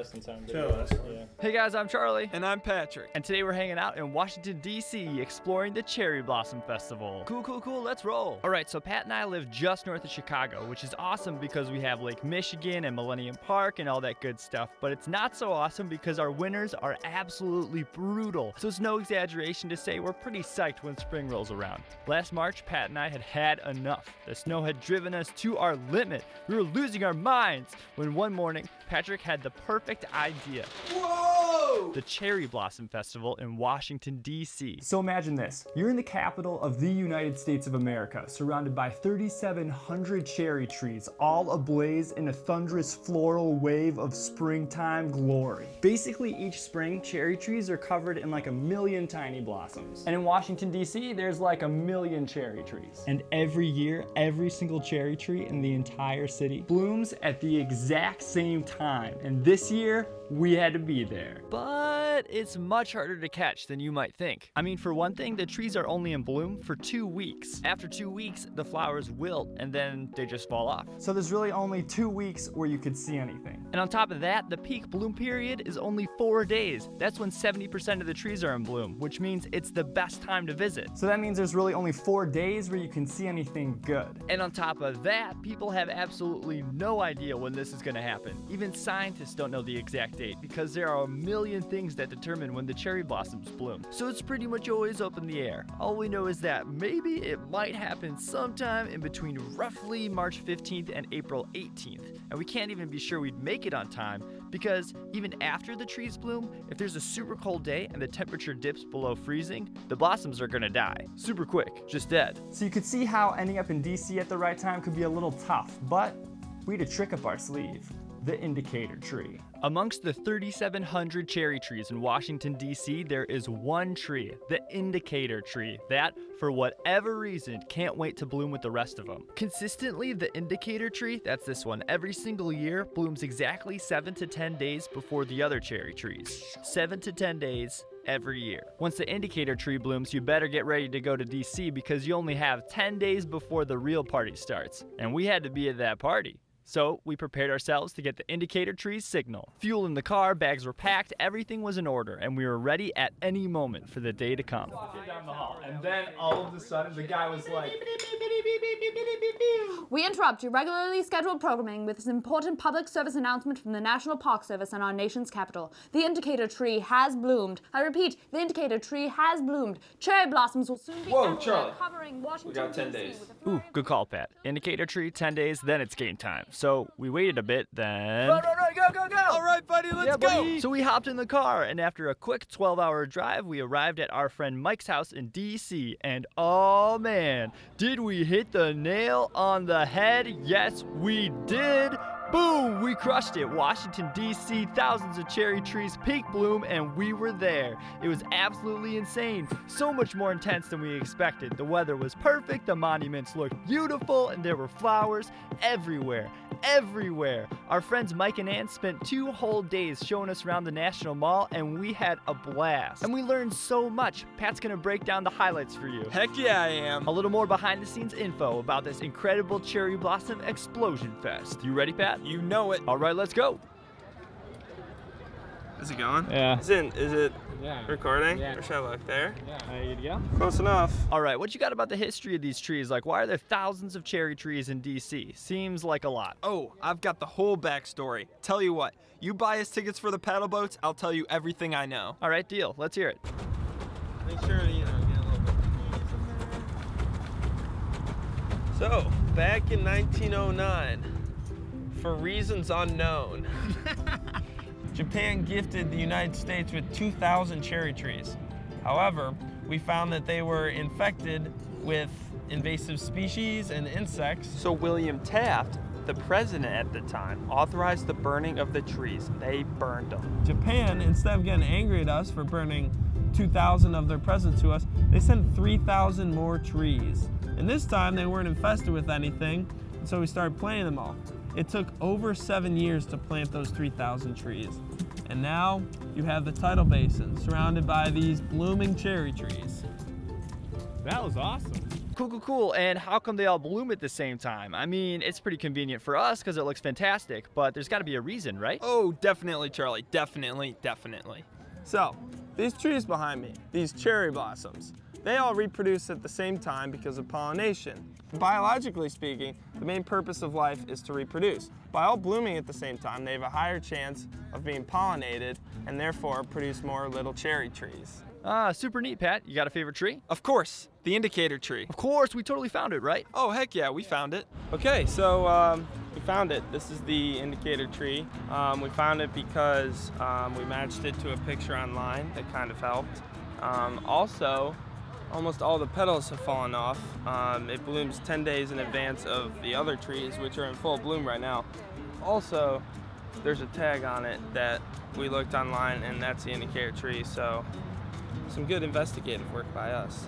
less than time. Show us. Yeah. Hey guys, I'm Charlie. And I'm Patrick. And today we're hanging out in Washington, D.C., exploring the Cherry Blossom Festival. Cool, cool, cool, let's roll. All right, so Pat and I live just north of Chicago, which is awesome because we have Lake Michigan and Millennium Park and all that good stuff. But it's not so awesome because our winters are absolutely brutal. So it's no exaggeration to say we're pretty psyched when spring rolls around. Last March, Pat and I had had enough. The snow had driven us to our limit. We were losing our minds when one morning, Patrick had the perfect idea. Whoa! The Cherry Blossom Festival in Washington, D.C. So imagine this. You're in the capital of the United States of America, surrounded by 3,700 cherry trees, all ablaze in a thunderous floral wave of springtime glory. Basically, each spring, cherry trees are covered in like a million tiny blossoms. And in Washington, D.C., there's like a million cherry trees. And every year, every single cherry tree in the entire city blooms at the exact same time. And this year, we had to be there. But it's much harder to catch than you might think. I mean, for one thing, the trees are only in bloom for two weeks. After two weeks, the flowers wilt and then they just fall off. So there's really only two weeks where you could see anything. And on top of that, the peak bloom period is only four days. That's when 70% of the trees are in bloom, which means it's the best time to visit. So that means there's really only four days where you can see anything good. And on top of that, people have absolutely no idea when this is gonna happen. Even scientists don't know the exact because there are a million things that determine when the cherry blossoms bloom. So it's pretty much always up in the air. All we know is that maybe it might happen sometime in between roughly March 15th and April 18th. And we can't even be sure we'd make it on time because even after the trees bloom, if there's a super cold day and the temperature dips below freezing, the blossoms are gonna die. Super quick, just dead. So you could see how ending up in DC at the right time could be a little tough, but we had a trick up our sleeve the indicator tree. Amongst the 3,700 cherry trees in Washington, D.C., there is one tree, the indicator tree, that, for whatever reason, can't wait to bloom with the rest of them. Consistently, the indicator tree, that's this one, every single year blooms exactly 7 to 10 days before the other cherry trees. 7 to 10 days, every year. Once the indicator tree blooms, you better get ready to go to DC because you only have 10 days before the real party starts. And we had to be at that party. So we prepared ourselves to get the indicator tree's signal. Fuel in the car, bags were packed, everything was in order, and we were ready at any moment for the day to come. Down the hall, and then all of a sudden the guy was like, We interrupt your regularly scheduled programming with this important public service announcement from the National Park Service and our nation's capital. The indicator tree has bloomed. I repeat, the indicator tree has bloomed. Cherry blossoms will soon be Whoa, Charlie. covering Washington, We got 10 DC days. Ooh, good call, Pat. Indicator tree, 10 days, then it's game time. So we waited a bit, then... Run, run, run, go, go, go! All right, buddy, let's Yeah, go! So we hopped in the car, and after a quick 12 hour drive, we arrived at our friend Mike's house in DC. And oh man, did we hit the nail on the head? Yes, we did. Boom! We crushed it. Washington, D.C., thousands of cherry trees, peak bloom, and we were there. It was absolutely insane. So much more intense than we expected. The weather was perfect, the monuments looked beautiful, and there were flowers everywhere. Everywhere. Our friends Mike and Ann spent two whole days showing us around the National Mall, and we had a blast. And we learned so much. Pat's gonna break down the highlights for you. Heck yeah, I am. A little more behind the scenes info about this incredible Cherry Blossom Explosion Fest. You ready, Pat? You know it. All right, let's go. Is it going? Yeah. Is it, is it Yeah. recording? Yeah. Or should I look there? Yeah. There you go. Close enough. All right, what you got about the history of these trees? Like, why are there thousands of cherry trees in DC? Seems like a lot. Oh, I've got the whole backstory. Tell you what, you buy us tickets for the paddle boats, I'll tell you everything I know. All right, deal. Let's hear it. Make sure you know, get a little bit. So, back in 1909, for reasons unknown, Japan gifted the United States with 2,000 cherry trees. However, we found that they were infected with invasive species and insects. So William Taft, the president at the time, authorized the burning of the trees. They burned them. Japan, instead of getting angry at us for burning 2,000 of their presents to us, they sent 3,000 more trees. And this time they weren't infested with anything, so we started planting them all. It took over seven years to plant those 3,000 trees. And now you have the tidal basin surrounded by these blooming cherry trees. That was awesome. cool, cool, cool. And how come they all bloom at the same time? I mean, it's pretty convenient for us because it looks fantastic, but there's got to be a reason, right? Oh, definitely, Charlie. Definitely, definitely. So, these trees behind me, these cherry blossoms, they all reproduce at the same time because of pollination. Biologically speaking, the main purpose of life is to reproduce. By all blooming at the same time, they have a higher chance of being pollinated and therefore produce more little cherry trees. Ah, super neat, Pat. You got a favorite tree? Of course, the indicator tree. Of course, we totally found it, right? Oh, heck yeah, we found it. Okay, so um, we found it. This is the indicator tree. Um, we found it because um, we matched it to a picture online that kind of helped. Um, also, almost all the petals have fallen off. Um, it blooms 10 days in advance of the other trees, which are in full bloom right now. Also, there's a tag on it that we looked online, and that's the indicator tree. So, some good investigative work by us.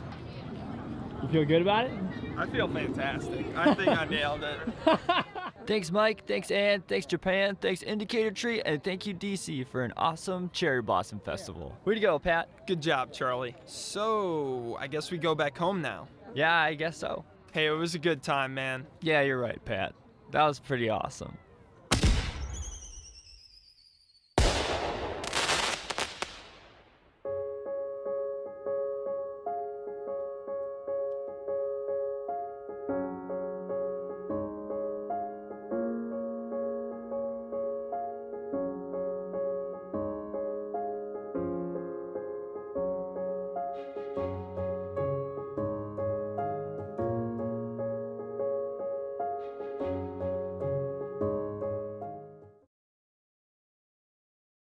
You feel good about it? I feel fantastic. I think I nailed it. Thanks, Mike. Thanks, Ann. Thanks, Japan. Thanks, Indicator Tree. And thank you, DC, for an awesome Cherry Blossom Festival. Way to go, Pat. Good job, Charlie. So, I guess we go back home now. Yeah, I guess so. Hey, it was a good time, man. Yeah, you're right, Pat. That was pretty awesome.